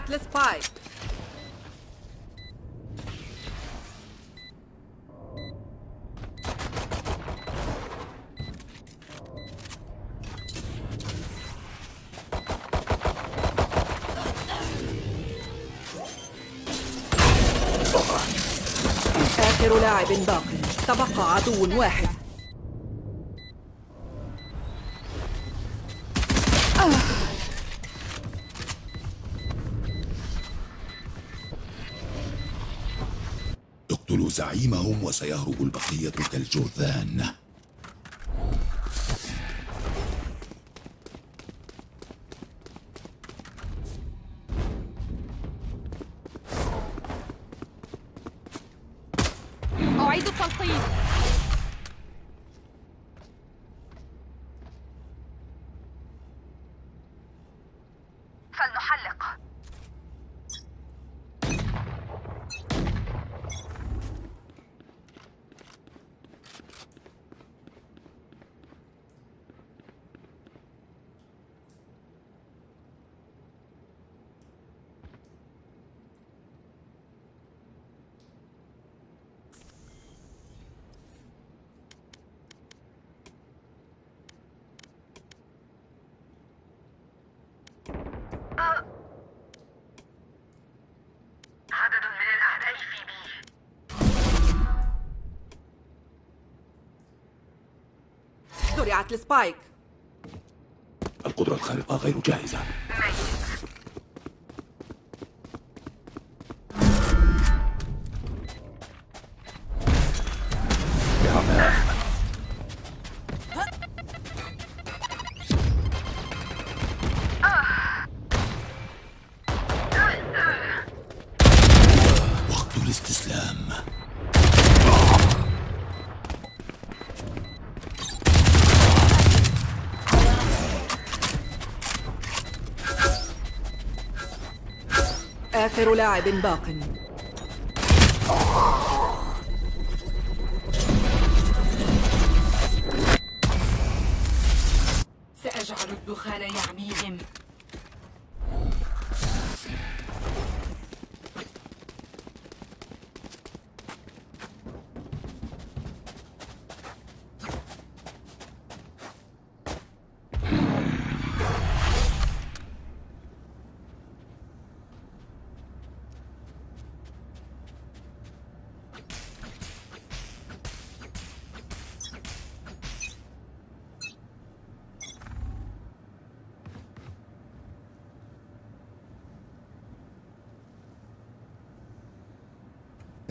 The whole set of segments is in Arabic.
زرعت السبايك آخر لاعب باق. تبقى عدو واحد. زعيمهم وسيهرب البقية كالجرذان أعيد التلقيم زرعت السبايك. القدرة الخارقة غير جاهزة. آخر لاعب باق. سأجعل الدخان يعميهم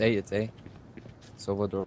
A, it's A. Silver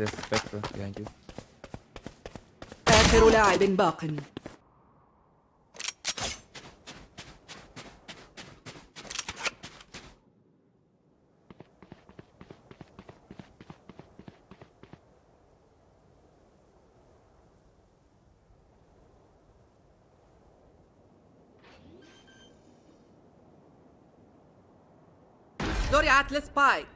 أساس فاكر يعني آخر لاعب باق. زرعت السبايك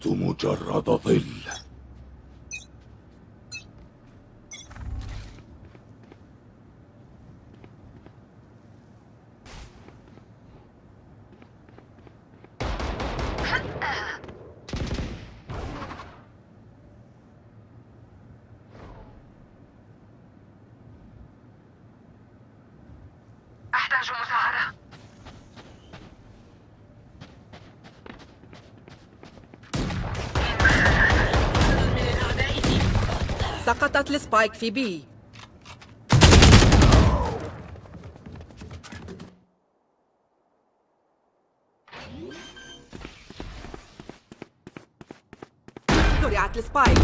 لست مجرد ظل. أحتاج مساعدة. سقطت السبايك في بي. زرعت السبايك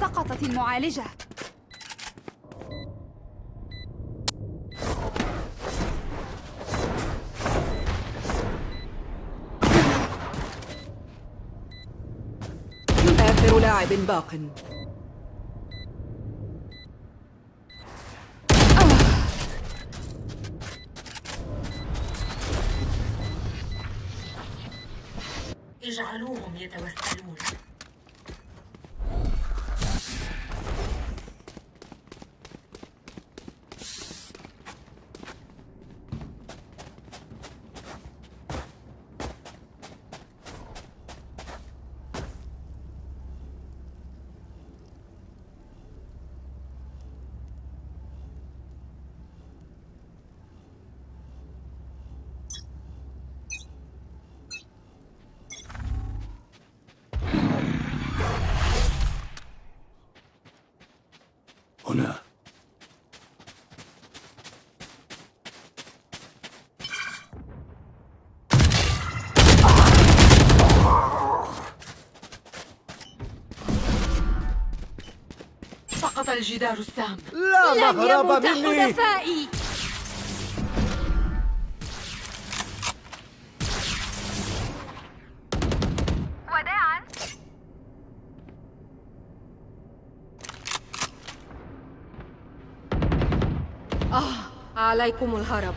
سقطت المعالجة. لاعب باق. اجعلوهم يتوسلون هنا سقط الجدار السام. لن يموت حلفائي وداعا. عليكم الهرب.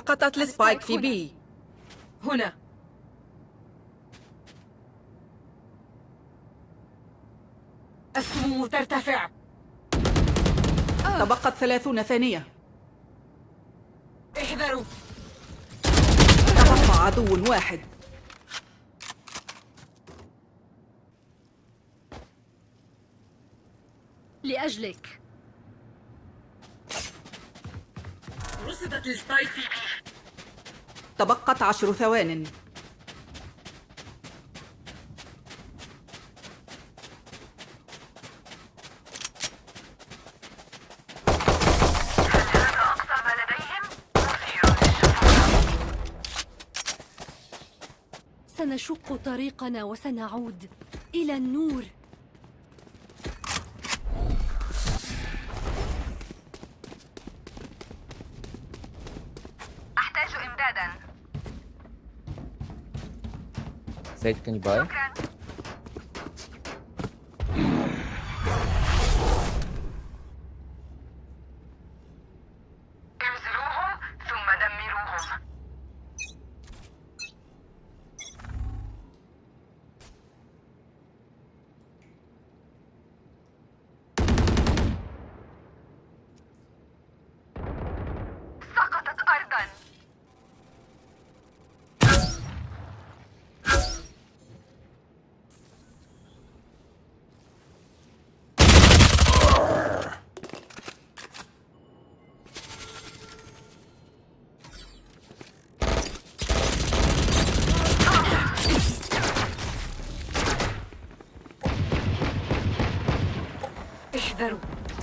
سقطت السبايك في بي. هنا. السموم ترتفع. تبقت ثلاثون ثانية. احذروا. تبقى عدو واحد. لأجلك. رصدت السبايك في تبقت عشر ثوان. سنشق طريقنا وسنعود إلى النور. that you can buy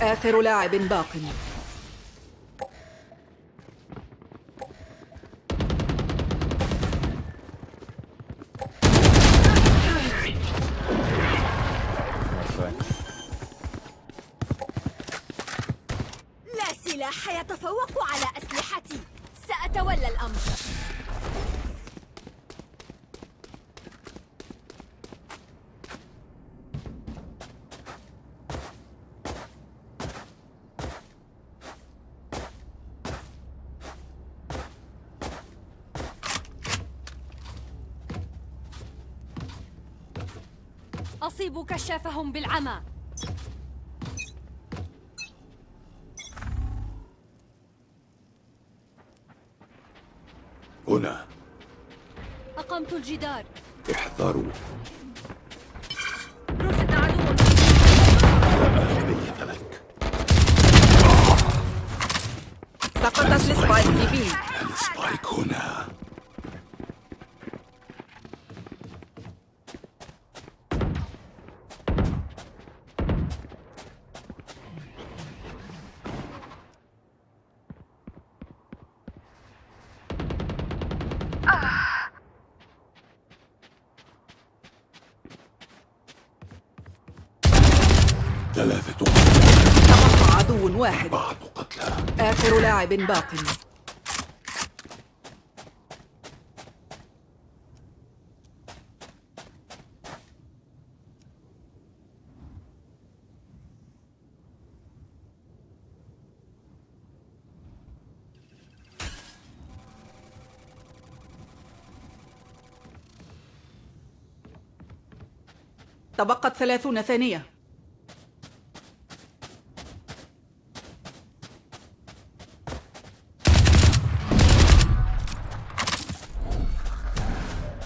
آخر لاعب باق. شافهم بالعمى. هنا. أقمت الجدار. احذروا. رصد عدو لا أهمية لك. سقطت ال spike ال spike هنا. لاعب باق تبقت ثلاثون ثانية.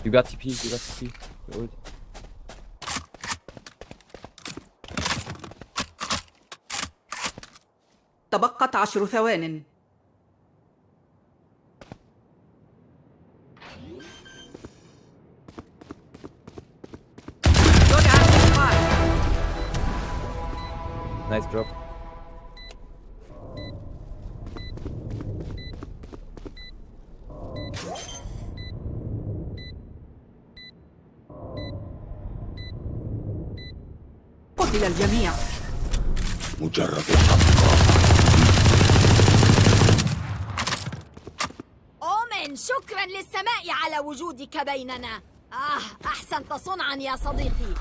You got TP, you got TP. Ult. تبقت عشر ثوان. Nice drop. بيننا آه أحسنت صنعا يا صديقي.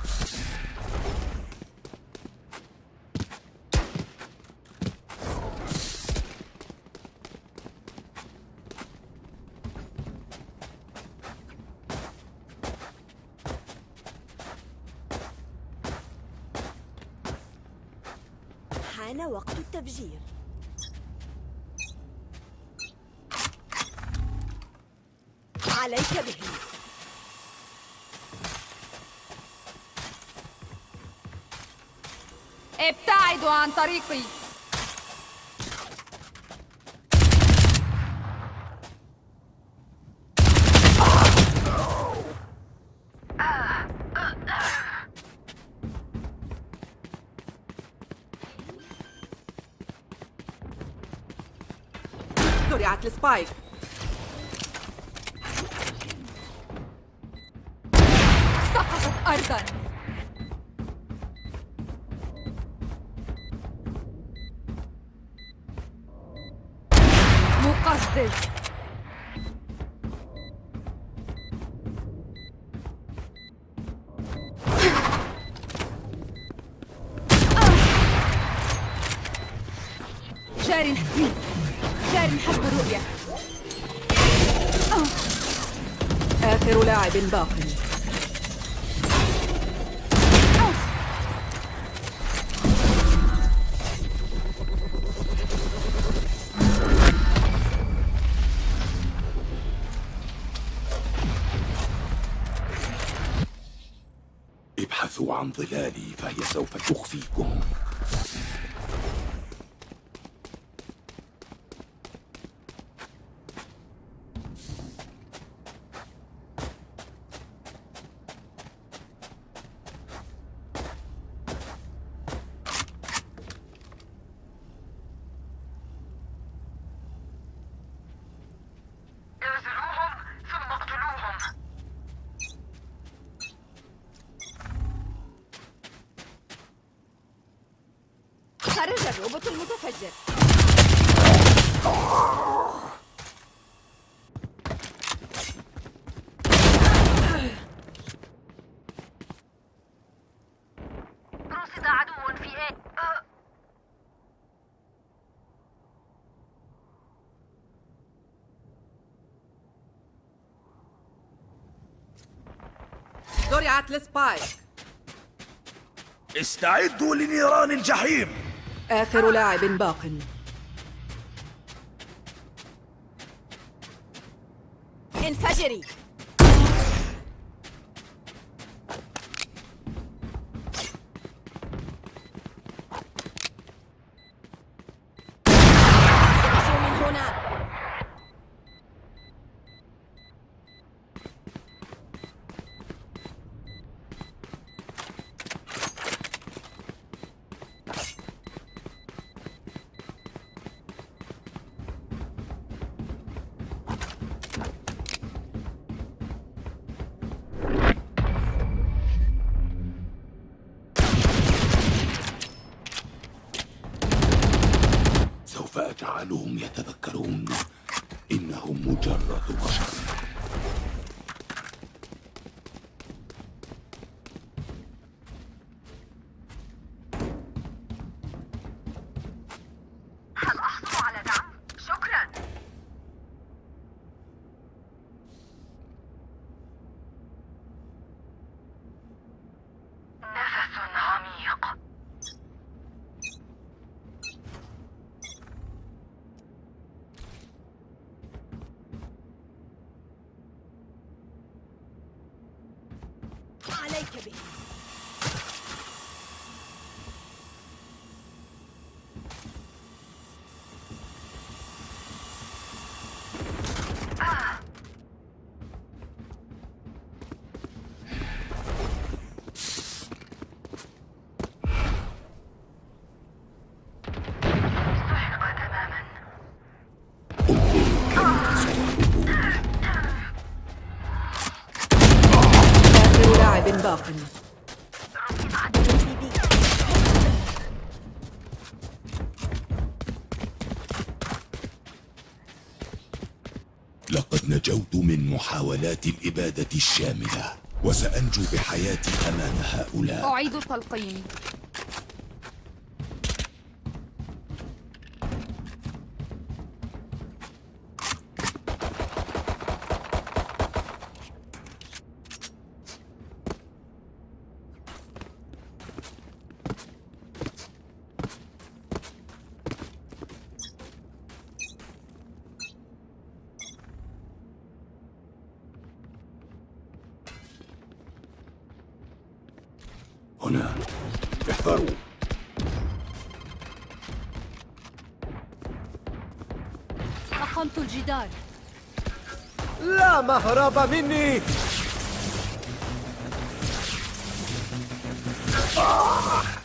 حان وقت التفجير عن طريقي. زرعت السبايك. جار جار حسب الرؤية آخر لاعب باق خرج الروبوت المتفجر. رصد عدو في إيه زرعت السبايك استعدوا لنيران الجحيم. آخر لاعب باق. انفجري. أجعلهم يتذكرون إنهم مجرد بشر Kirby. الشاملة وسأنجو بحياتي أمام هؤلاء. أعيد التلقيم هنا. احذروا أقمت الجدار. لا مهرب مني. مت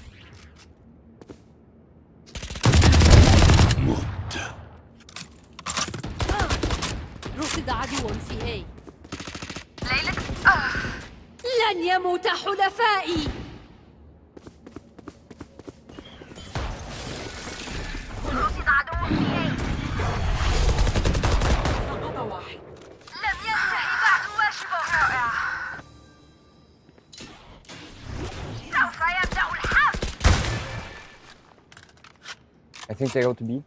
think they go to B.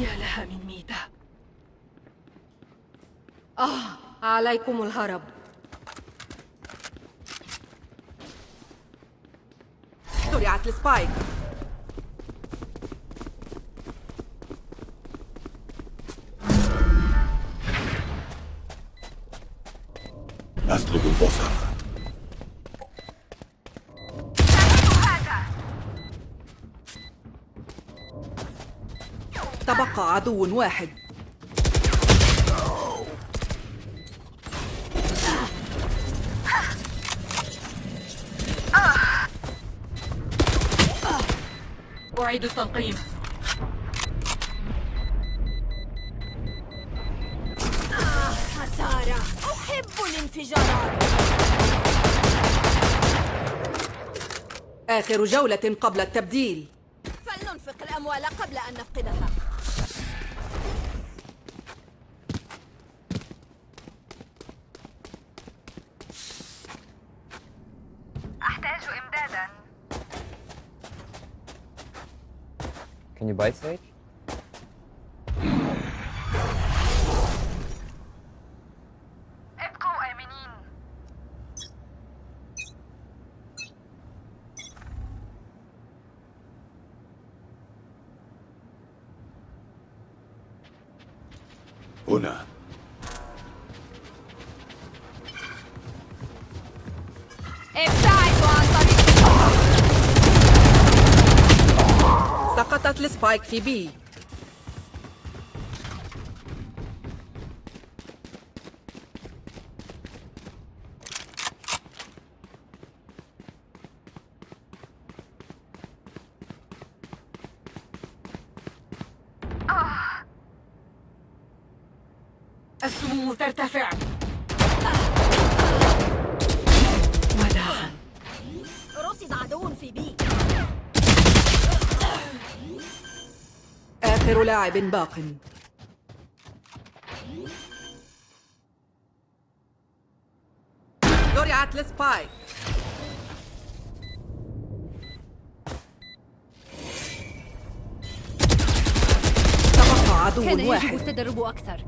يا لها من ميتة. آه عليكم الهرب. زرعت السبايك. عدو واحد. أعيد التلقيم خسارة. أحب الانفجارات. آخر جولة قبل التبديل. Can you buy Sage? سقطت السبايك لاعب باق. زرعت السبايك تبقى كان عدو يجب واحد. التدرب أكثر.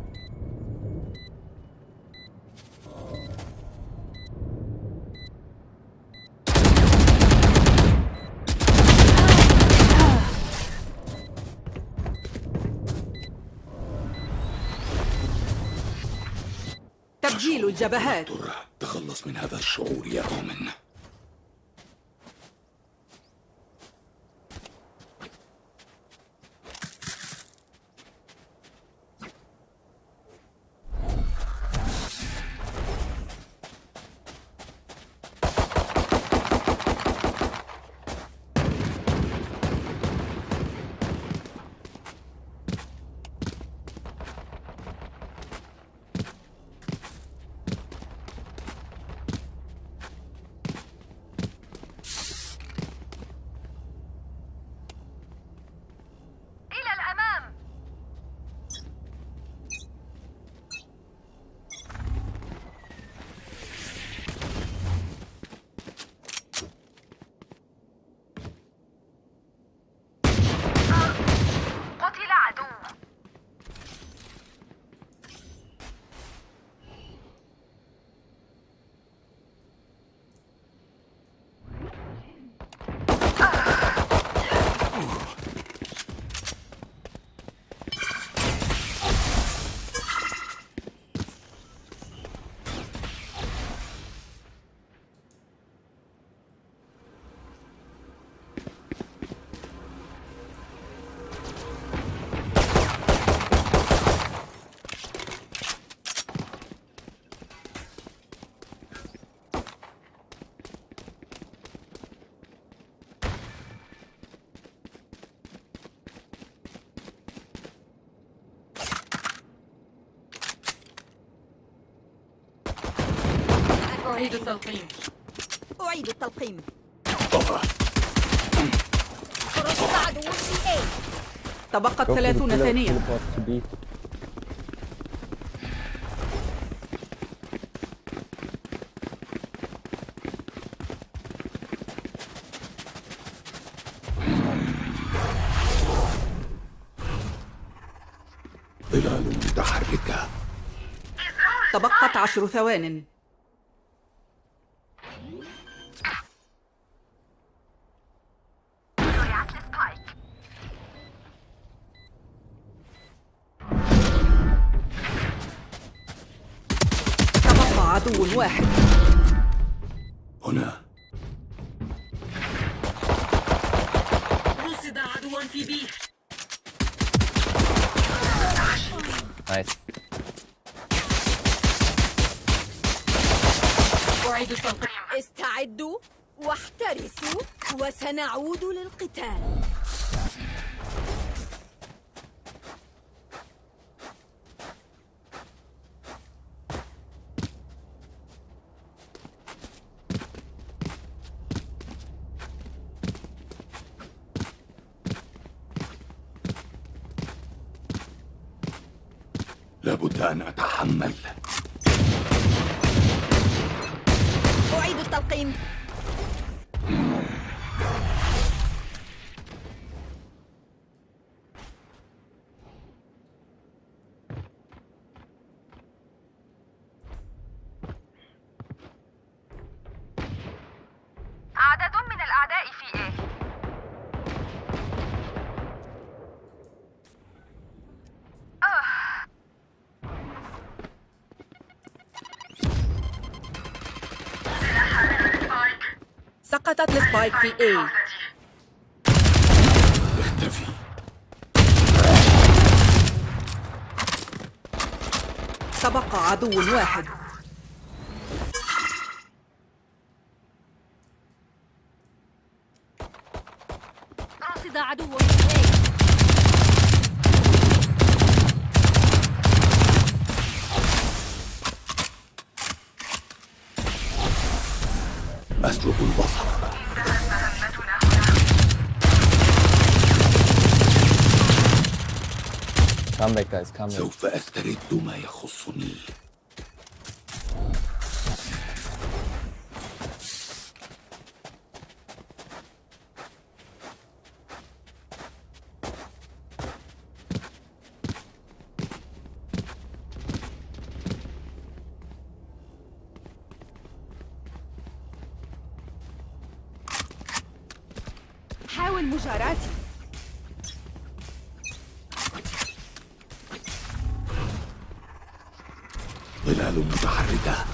الجبهات. ترى تخلص من هذا الشعور يا أومن إلى الأمام قتل عدو أعيد التلقيم. أعيد التلقيم. رصد عدو في A تبقت Go for the ثلاثون tele- ثانية. ظلال متحركة. تبقت عشر ثوان. أعيد التلقيم استعدوا واحترسوا وسنعود للقتال لابد أن أتحمل أعيد التلقيم عدد من الأعداء في إيه سقطت السبايك في A. اختفي. تبقى عدو واحد. Back, guys. Come back. سوف أسترد ما يخصني حاول مجاراتي متحركة.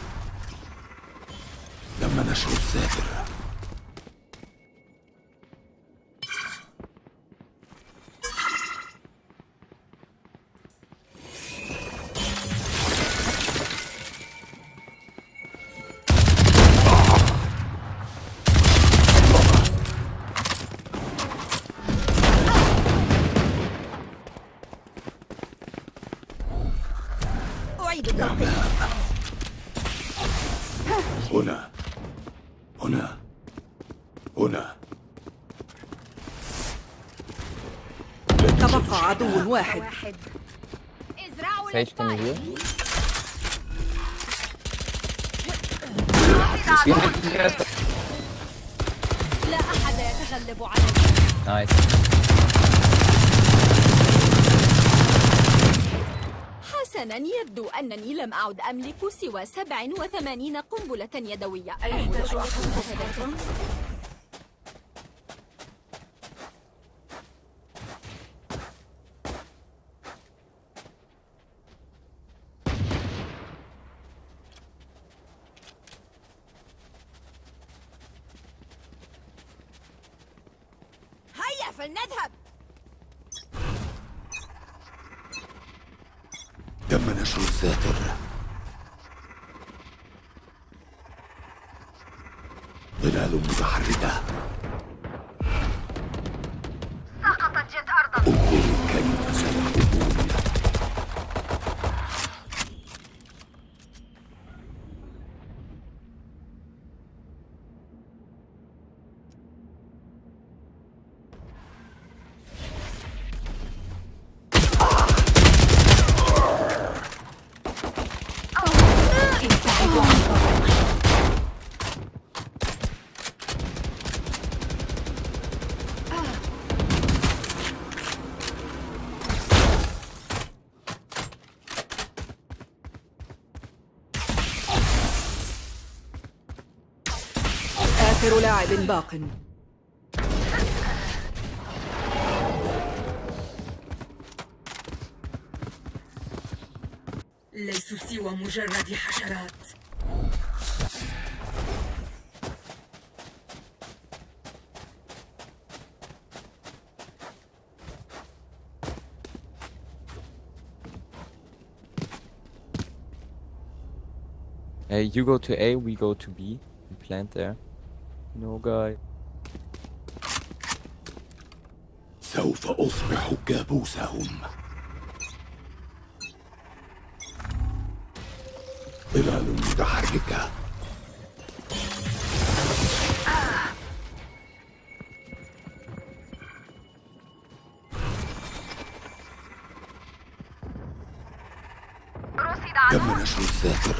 تم نشر الساتر واحد ازرعوا heal? لا أحد يتغلب علي Nice. حسنا يبدو أنني لم أعد أملك سوى 87 قنبلة يدوية أيحتاج آخر لاعب باق ليسوا سوى مجرد حشرات Hey, you go to A, we go to B. We plant there. No guy. سوف أصبح كابوسهم ظلال متحركة تم نشر الساتر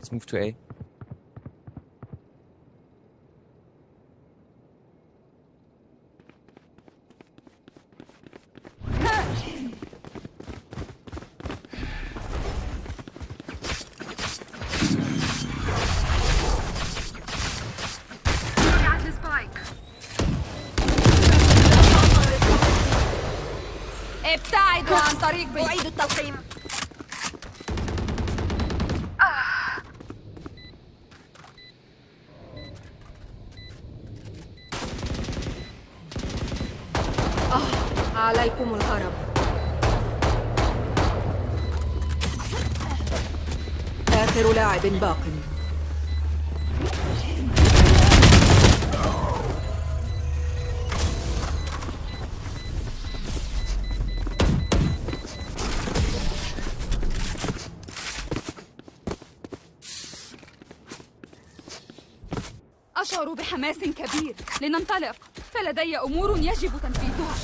Let's move to A. بحماس كبير. لننطلق. فلدي أمور يجب تنفيذها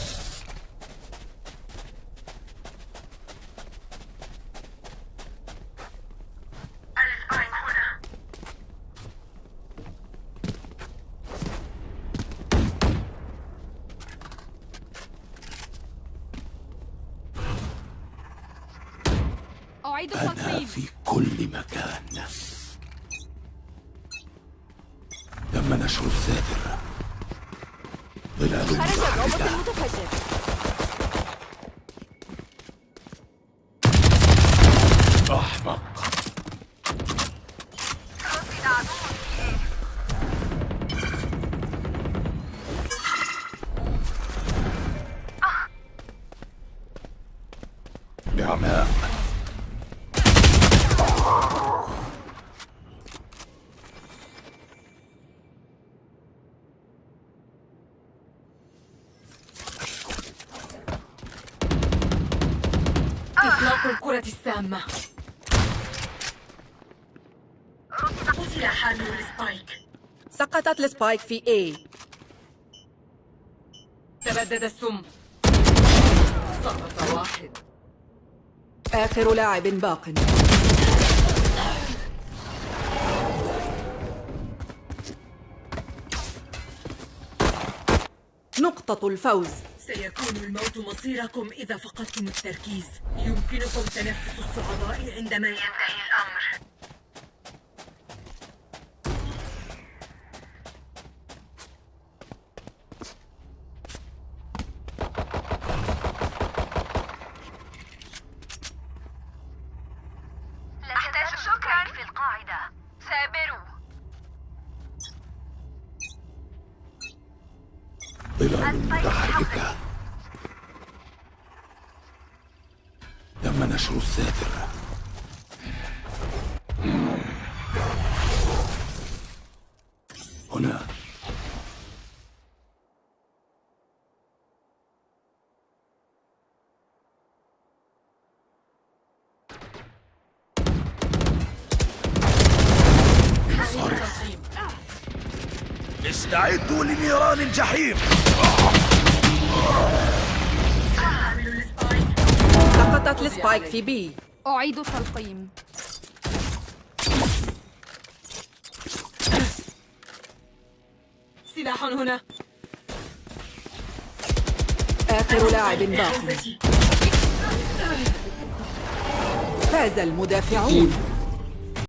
السبايك هنا أعيد أنا التلقيم في كل مكان تم نشر الساتر ظلال خرج الروبوت واحدة المتفجر أحمق بعماء إطلاق الكرة السامة. قتل حامل ال spike سقطت ال spike في A. تبدد السم. سقط واحد. آخر لاعب باق. نقطة الفوز. سيكون الموت مصيركم إذا فقدتم التركيز. يمكنكم تنفس الصعداء عندما ينتهي. متحركة تم نشر الساتر. استعدوا لنيران الجحيم. سقطت السبايك في بي. أعيد التلقيم سلاح هنا. آخر لاعب باق إعازتي فاز المدافعون.